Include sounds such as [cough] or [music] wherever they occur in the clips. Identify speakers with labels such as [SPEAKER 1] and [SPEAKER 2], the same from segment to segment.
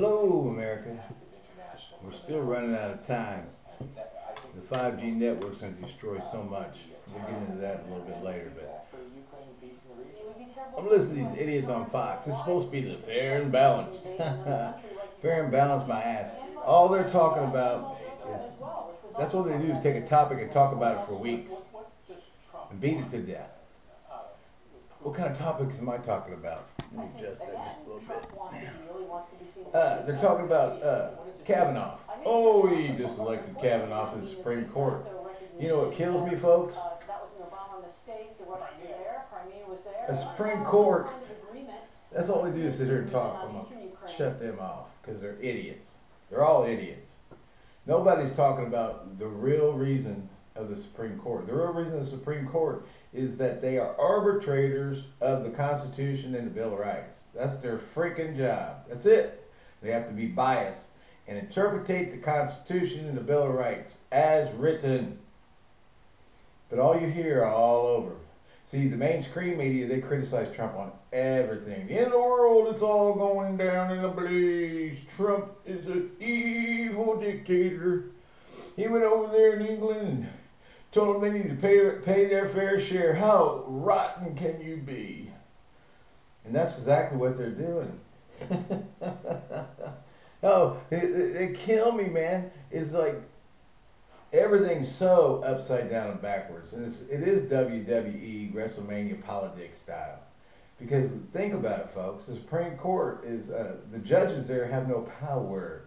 [SPEAKER 1] Hello, America. We're still running out of time. The 5G network's going to destroy so much. We'll get into that a little bit later, but I'm listening to these idiots on Fox. It's supposed to be the fair and balanced. [laughs] fair and balanced, my ass. All they're talking about is that's what they do is take a topic and talk about it for weeks and beat it to death. What kind of topics am I talking about? Let me adjust that just a little bit. Uh, they're talking about uh, Kavanaugh. Oh, he just elected Kavanaugh to the Supreme Court. You know what kills me, folks? The Supreme Court. That's all they do is sit here and talk. I'm gonna shut them off because they're idiots. They're all idiots. Nobody's talking about the real reason of the Supreme Court. The real reason of the Supreme Court is that they are arbitrators of the Constitution and the Bill of Rights. That's their freaking job. That's it. They have to be biased and interpretate the Constitution and the Bill of Rights as written. But all you hear all over. See, the mainstream media, they criticize Trump on everything. The end of the world is all going down in a blaze. Trump is an evil dictator. He went over there in England and told them they need to pay, pay their fair share. How rotten can you be? And that's exactly what they're doing. [laughs] oh, they, they kill me, man. It's like everything's so upside down and backwards. And it's, it is WWE WrestleMania politics style. Because think about it, folks. The Supreme Court is, uh, the judges there have no power.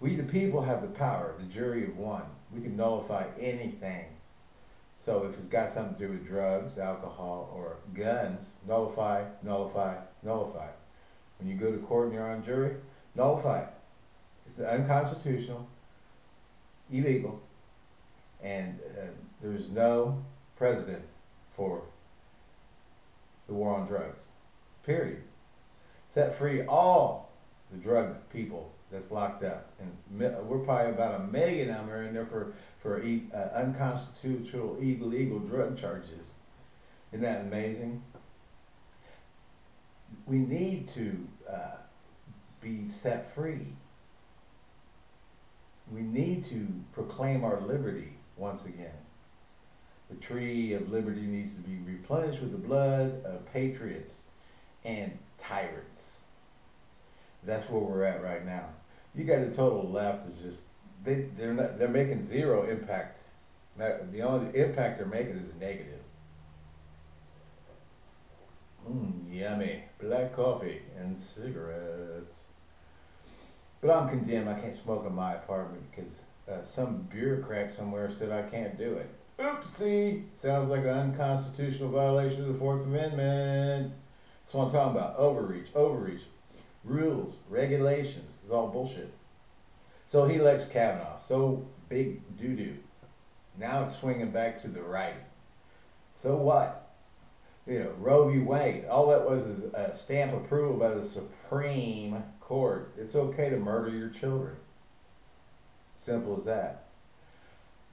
[SPEAKER 1] We, the people, have the power, the jury of one. We can nullify anything. So if it's got something to do with drugs, alcohol, or guns, nullify, nullify, nullify. When you go to court and you're on jury, nullify it. It's unconstitutional, illegal, and uh, there's no precedent for the war on drugs. Period. Set free all the drug people that's locked up, and we're probably about a million of them are in there for for uh, unconstitutional, illegal drug charges. Isn't that amazing? We need to uh, be set free. We need to proclaim our liberty once again. The tree of liberty needs to be replenished with the blood of patriots and tyrants. That's where we're at right now. You got the total left is just they they're not they're making zero impact. The only impact they're making is negative. Mmm, yummy. Black coffee and cigarettes. But I'm condemned. I can't smoke in my apartment because uh, some bureaucrat somewhere said I can't do it. Oopsie! Sounds like an unconstitutional violation of the Fourth Amendment. That's what I'm talking about. Overreach, overreach. Rules, regulations. It's all bullshit. So he elects Kavanaugh. So big doo doo. Now it's swinging back to the right. So what? You know, Roe v. Wade. All that was is a stamp approval by the Supreme Court. It's okay to murder your children. Simple as that.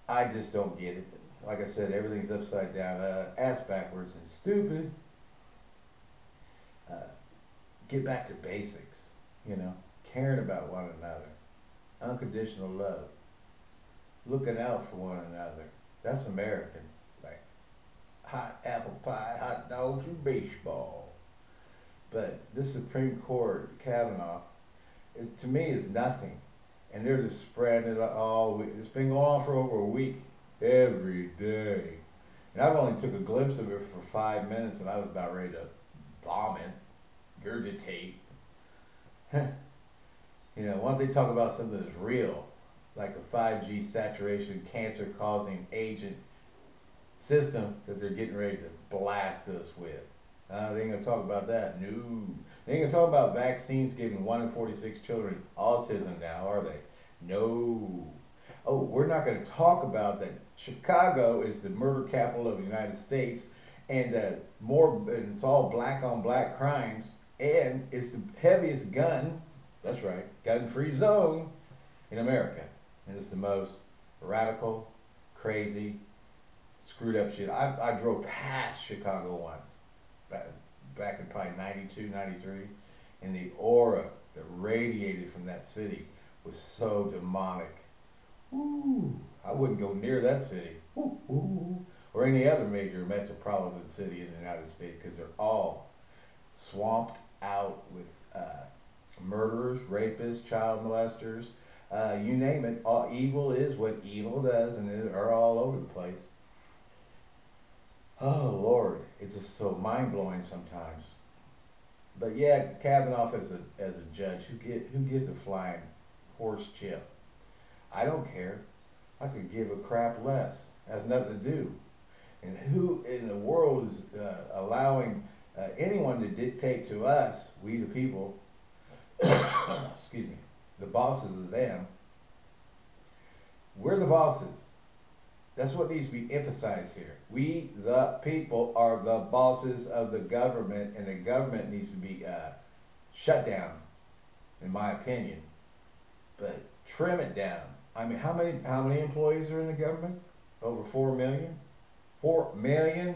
[SPEAKER 1] I just don't get it like I said, everything's upside down, uh, ass backwards, and stupid. Uh, get back to basics, you know, caring about one another, unconditional love, looking out for one another. That's American. Like hot apple pie, hot dogs, and baseball. But this Supreme Court, Kavanaugh, it, to me is nothing. And they're just spreading it all. week. It's been going on for over a week every day. And I've only took a glimpse of it for five minutes and I was about ready to vomit, gurgitate. you know, why don't they talk about something that's real, like a 5G saturation cancer causing agent system that they're getting ready to blast us with. Uh, they ain't gonna talk about that. No. They ain't gonna talk about vaccines giving 1 in 46 children autism now, are they? No oh, we're not going to talk about that Chicago is the murder capital of the United States, and uh, more, and it's all black on black crimes, and it's the heaviest gun, that's right, gun-free zone in America, and it's the most radical, crazy, screwed up shit. I, I drove past Chicago once, back, back in probably 92, 93, And the aura that radiated from that city was so demonic. Ooh, I wouldn't go near that city. Ooh, ooh, or any other major metropolitan city in the United States because they're all swamped out with uh, murderers, rapists, child molesters, uh, you name it. All, evil is what evil does, and they are all over the place. Oh Lord, it's just so mind blowing sometimes. But yeah, Kavanaugh as a as a judge, who get who gives a flying horse chip? I don't care. I could give a crap less. Has nothing to do. And who in the world is uh, allowing uh, anyone to dictate to us, we the people, [coughs] excuse me, the bosses of them. We're the bosses. That's what needs to be emphasized here. We, the people, are the bosses of the government, and the government needs to be uh, shut down, in my opinion. But trim it down. I mean, how many how many employees are in the government? Over four million. Four million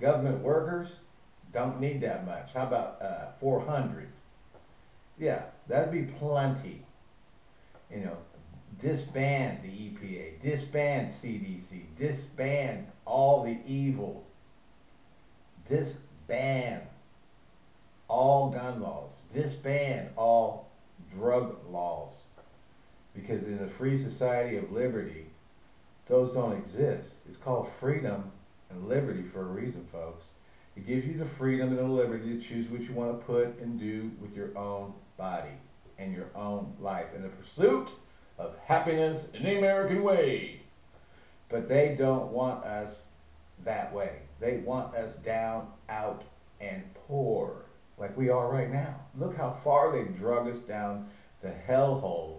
[SPEAKER 1] government workers don't need that much. How about uh, 400? Yeah, that'd be plenty. You know, disband the EPA, disband CDC, disband all the evil, disband all gun laws, disband all drug laws. Because in a free society of liberty, those don't exist. It's called freedom and liberty for a reason, folks. It gives you the freedom and the liberty to choose what you want to put and do with your own body and your own life in the pursuit of happiness in the American way. But they don't want us that way. They want us down, out, and poor, like we are right now. Look how far they've drug us down the hellhole.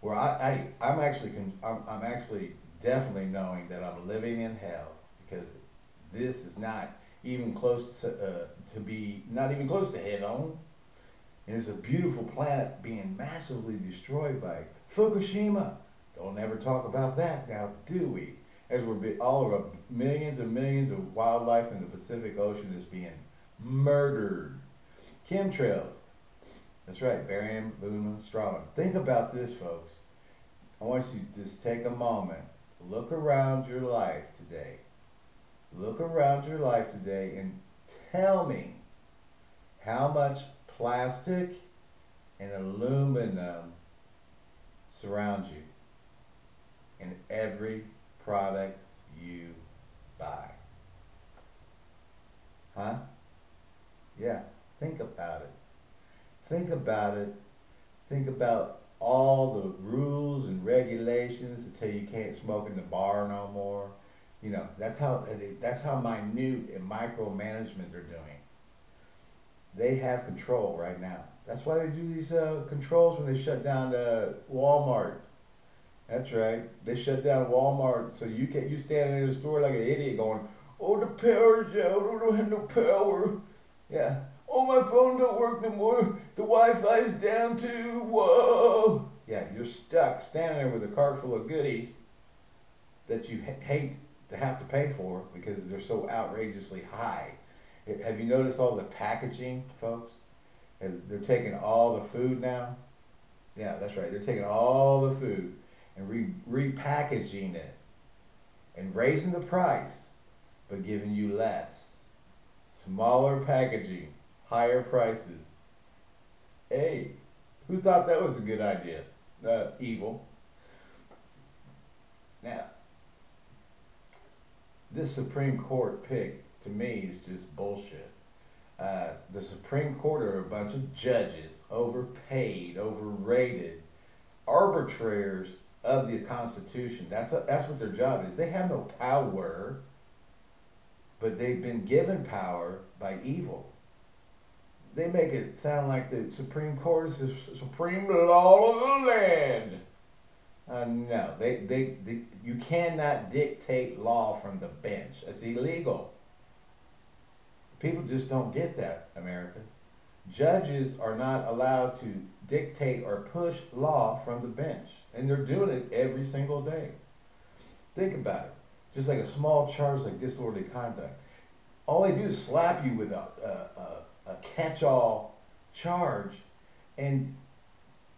[SPEAKER 1] Where I, I I'm actually I'm, I'm actually definitely knowing that I'm living in hell because this is not even close to, uh, to be, not even close to head on. And it's a beautiful planet being massively destroyed by Fukushima. Don't ever talk about that now, do we? As we're all of our millions and millions of wildlife in the Pacific Ocean is being murdered. Chemtrails. That's right, barium, aluminum, strontium. Think about this, folks. I want you to just take a moment. Look around your life today. Look around your life today and tell me how much plastic and aluminum surrounds you in every product you buy. Huh? Yeah, think about it. Think about it. Think about all the rules and regulations that tell you can't smoke in the bar no more. You know, that's how that's how minute and micromanagement they're doing. They have control right now. That's why they do these uh, controls when they shut down the Walmart. That's right. They shut down Walmart, so you can you standing in the store like an idiot going, "Oh, the power's out. I don't have no power." Yeah. Oh, my phone don't work no more. The Wi-Fi's down too. Whoa. Yeah, you're stuck standing there with a cart full of goodies that you hate to have to pay for because they're so outrageously high. Have you noticed all the packaging, folks? They're taking all the food now. Yeah, that's right. They're taking all the food and re repackaging it and raising the price, but giving you less. Smaller packaging, higher prices. Hey, who thought that was a good idea? Uh, evil. Now, this Supreme Court pick to me is just bullshit. Uh, the Supreme Court are a bunch of judges, overpaid, overrated, arbitrators of the Constitution. That's a, that's what their job is. They have no power, but they've been given power by evil. They make it sound like the Supreme Court is the supreme law of the land. Uh, no, they, they, they, you cannot dictate law from the bench. It's illegal. People just don't get that, America. Judges are not allowed to dictate or push law from the bench. And they're doing it every single day. Think about it. Just like a small charge like disorderly conduct. All they do is slap you with a, a, a, a catch-all charge, and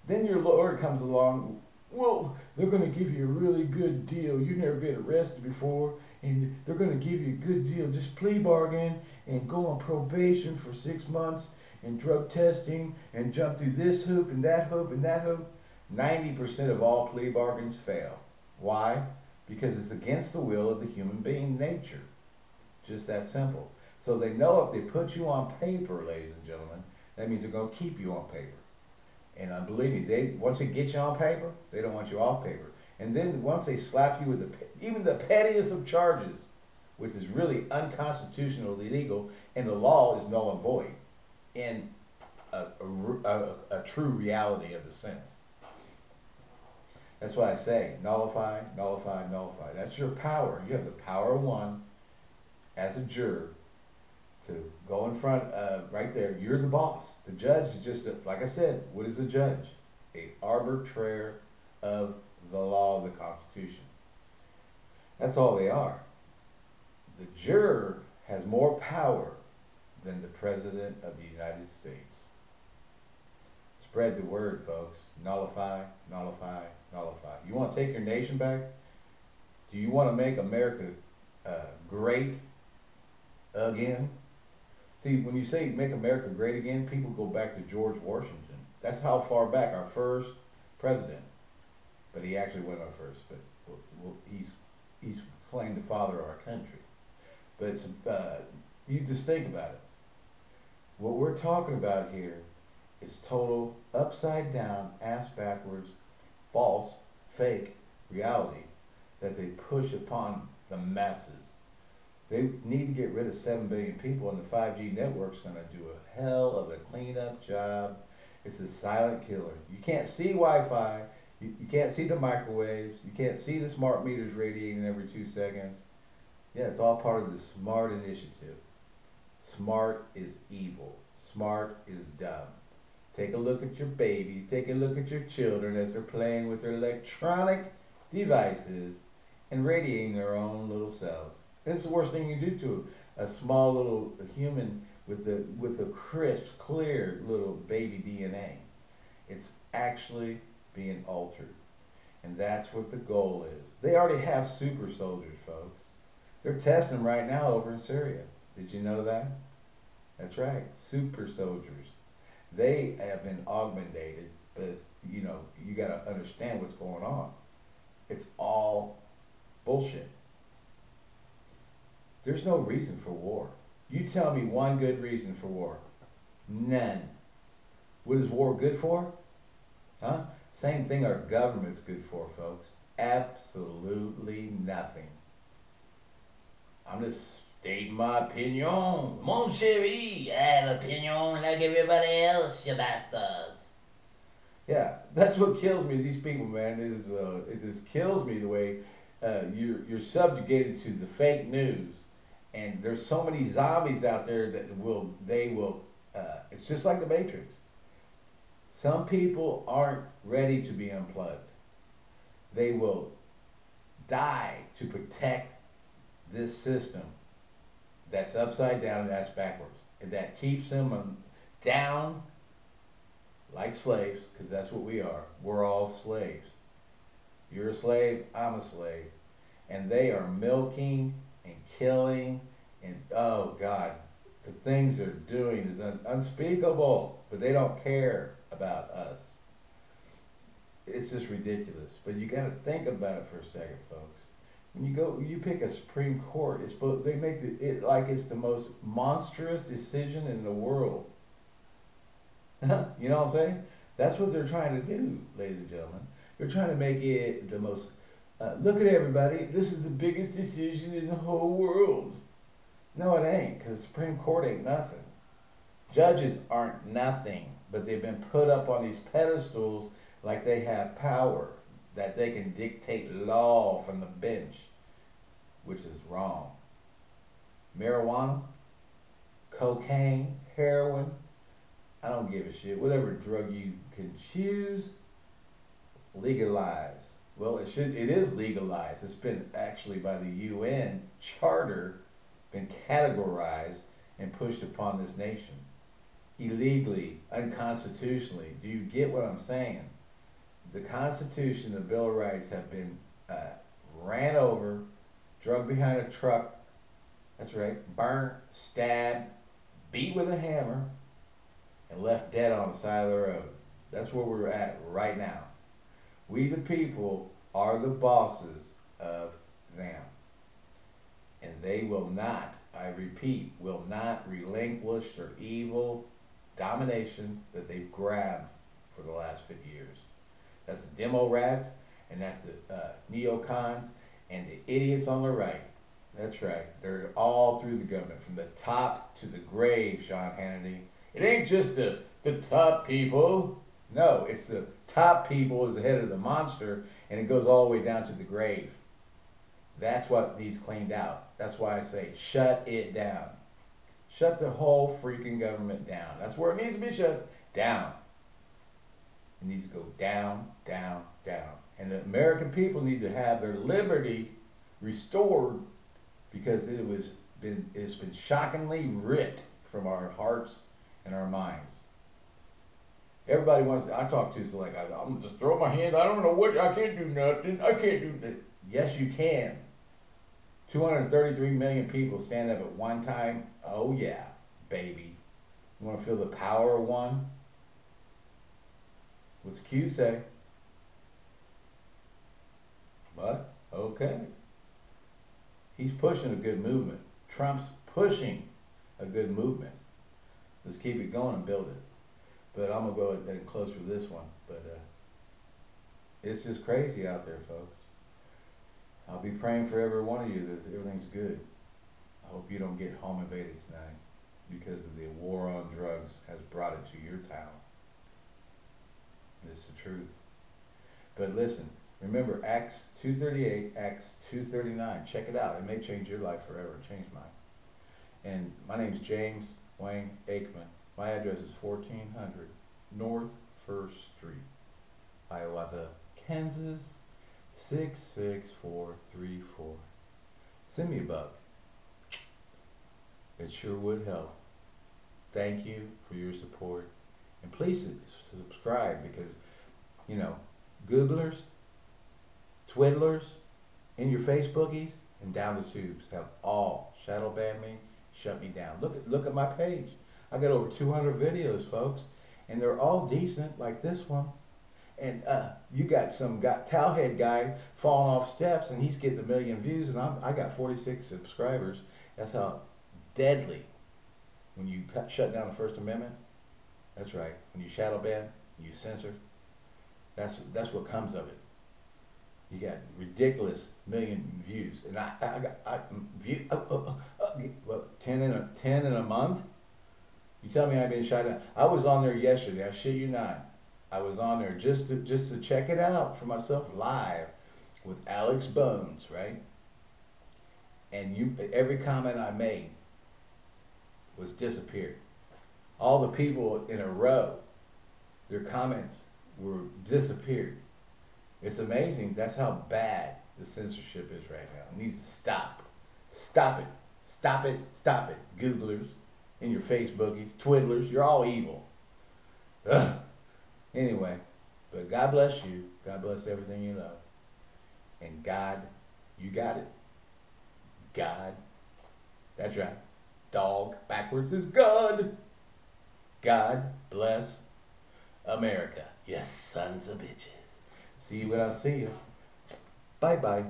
[SPEAKER 1] then your lawyer comes along. Well, they're going to give you a really good deal. You've never been arrested before, and they're going to give you a good deal. Just plea bargain and go on probation for six months and drug testing and jump through this hoop and that hoop and that hoop. 90% of all plea bargains fail. Why? Because it's against the will of the human being nature. Just that simple. So they know if they put you on paper, ladies and gentlemen, that means they're going to keep you on paper. And uh, believe me, they once they get you on paper, they don't want you off paper. And then once they slap you with the even the pettiest of charges, which is really unconstitutional, illegal, and the law is null and void in a, a, a, a true reality of the sense. That's why I say nullify, nullify, nullify. That's your power. You have the power of one as a juror to go in front, right there. You're the boss. The judge is just, a, like I said, what is a judge? A arbitrator of the law of the Constitution. That's all they are. The juror has more power than the President of the United States. Spread the word, folks. Nullify, nullify, nullify. You want to take your nation back? Do you want to make America uh, great again? See, when you say make America great again, people go back to George Washington. That's how far back our first president. But he actually went on first. But he's he's claimed the father of our country. But uh, you just think about it. What we're talking about here is total upside down, ass backwards, false, fake reality that they push upon the masses. They need to get rid of 7 billion people, and the 5G network's going to do a hell of a cleanup job. It's a silent killer. You can't see Wi Fi, you, you can't see the microwaves, you can't see the smart meters radiating every two seconds. Yeah, it's all part of the SMART initiative. Smart is evil, smart is dumb. Take a look at your babies, take a look at your children as they're playing with their electronic devices and radiating their own little selves. It's the worst thing you do to a small little human with the with the crisp, clear little baby DNA. It's actually being altered. And that's what the goal is. They already have super soldiers, folks. They're testing them right now over in Syria. Did you know that? That's right, super soldiers. They have been augmented, but you know, you got to understand what's going on. It's all bullshit. There's no reason for war. You tell me one good reason for war. None. What is war good for? Huh? Same thing our government's good for, folks. Absolutely nothing. I'm just stating my opinion. Mon chéri, I have opinion like everybody else, you bastards. Yeah, that's what kills me. These people, man, it is uh, it just kills me the way uh, you're you're subjugated to the fake news and there's so many zombies out there that will they will uh, it's just like the matrix. Some people aren't ready to be unplugged. They will die to protect this system that's upside down and that's backwards. And that keeps them down like slaves because that's what we are. We're all slaves. You're a slave i'm a slave. And they are milking and killing and oh God, the things they're doing is un- unspeakable, but they don't care about us. It's just ridiculous. But you got to think about it for a second, folks. When you go, you pick a Supreme Court. It's they make it, it like it's the most monstrous decision in the world. [laughs] you know what I'm saying? That's what they're trying to do, ladies and gentlemen. They're trying to make it the most uh, look at everybody. This is the biggest decision in the whole world. No, it ain't, because Supreme Court ain't nothing. Judges aren't nothing, but they've been put up on these pedestals like they have power, that they can dictate law from the bench, which is wrong. Marijuana, cocaine, heroin, I don't give a shit. Whatever drug you can choose, legalize. Well, it should. It is legalized. It's been actually by the UN charter been categorized and pushed upon this nation. illegally, unconstitutionally. Do you get what I'm saying? The Constitution, the Bill of Rights have been uh, ran over, drug behind a truck, that's right, burnt, stabbed, beat with a hammer, and left dead on the side of the road. That's where we're at right now. We, the people, are the bosses of them. And they will not, I repeat, will not relinquish their evil domination that they've grabbed for the last 50 years. That's the demo rats, and that's the uh, neocons, and the idiots on the right. That's right. They're all through the government, from the top to the grave, Sean Hannity. It ain't just the, the top people. No, it's the top people is the head of the monster, and it goes all the way down to the grave. That's what needs cleaned out. That's why I say shut it down. Shut the whole freaking government down. That's where it needs to be shut down. It needs to go down, down, down. And the American people need to have their liberty restored because it was been it's been shockingly ripped from our hearts and our minds. Everybody wants. I talk to is like I, am just throw my hand. I don't know what. I can't do nothing. I can't do. That. Yes, you can. 233 million people stand up at one time. Oh yeah, baby. You want to feel the power of one? What's Q say? What? Okay. He's pushing a good movement. Trump's pushing a good movement. Let's keep it going and build it. But I'm gonna go ahead and close for this one. But uh, it's just crazy out there, folks. I'll be praying for every one of you that everything's good. I hope you don't get home invaded tonight because of the war on drugs has brought it to your town. This is the truth. But listen, remember Acts 238, Acts 239. Check it out. It may change your life forever. Change mine. And my name is James Wayne Aikman. My address is 1400 North First Street, Hiawatha, Kansas 66434. Send me a buck. It sure would help. Thank you for your support. And please subscribe because, you know, Googlers, Twiddlers, in your Facebookies, and down the tubes have all shadow banned me, shut me down. Look at look at my page. I got over 200 videos, folks, and they're all decent, like this one and uh, you got some towelhead guy falling off steps and he's getting a million views and I'm, I got 46 subscribers. That's how deadly when you cut, shut down the First Amendment. That's right. When you shadow ban, you censor. That's that's what comes of it. You got ridiculous million views, and I I got I, view uh, uh, uh, uh, what ten in a ten in a month. You tell me I've been shut down. I was on there yesterday. I shit you not. I was on there just to just to check it out for myself live with Alex Bones, right? And you every comment I made was disappeared. All the people in a row, their comments were disappeared. It's amazing. That's how bad the censorship is right now. It needs to stop. Stop it. Stop it. Stop it. Googlers, in your Facebookies, Twiddlers, you're all evil. Ugh. Anyway, but God bless you. God bless everything you love. And God, you got it. God. That's right. Dog backwards is God. God bless America. Yes, sons of bitches. See you when I see you. Bye bye.